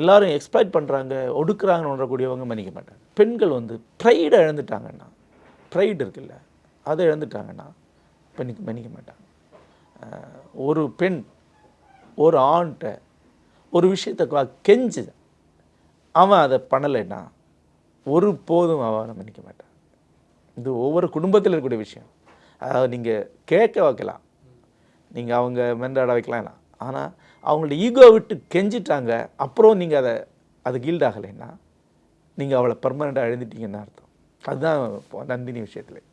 எல்லாரும் எக்ஸ்பிளைட் பண்ணுறாங்க ஒடுக்குறாங்கன்னு உணரக்கூடியவங்க மன்னிக்க மாட்டாங்க பெண்கள் வந்து ப்ரைடை இழந்துட்டாங்கன்னா ப்ரைடு இருக்குல்ல அதை இழந்துட்டாங்கன்னா பண்ணி மன்னிக்க மாட்டாங்க. ஒரு பெண் ஒரு ஆண்கிட்ட ஒரு விஷயத்தை கெஞ்சு அவன் அதை பண்ணலைன்னா ஒரு போதும் அவனை மன்னிக்க மாட்டான் இது ஒவ்வொரு குடும்பத்தில் இருக்கக்கூடிய விஷயம். அதாவது நீங்கள் கேட்க வைக்கலாம். நீங்கள் அவங்க மென்றாட வைக்கலாம். ஆனால் அவங்களோட ஈகோ விட்டு கெஞ்சிட்டாங்க. அப்புறம் நீங்கள் அதை அது கீல்ட் ஆகலைன்னா நீங்கள் அவளை பர்மனெண்ட்டாக எழுந்துட்டீங்கன்னு அர்த்தம். அதுதான் இப்போ நந்தினி விஷயத்தில்.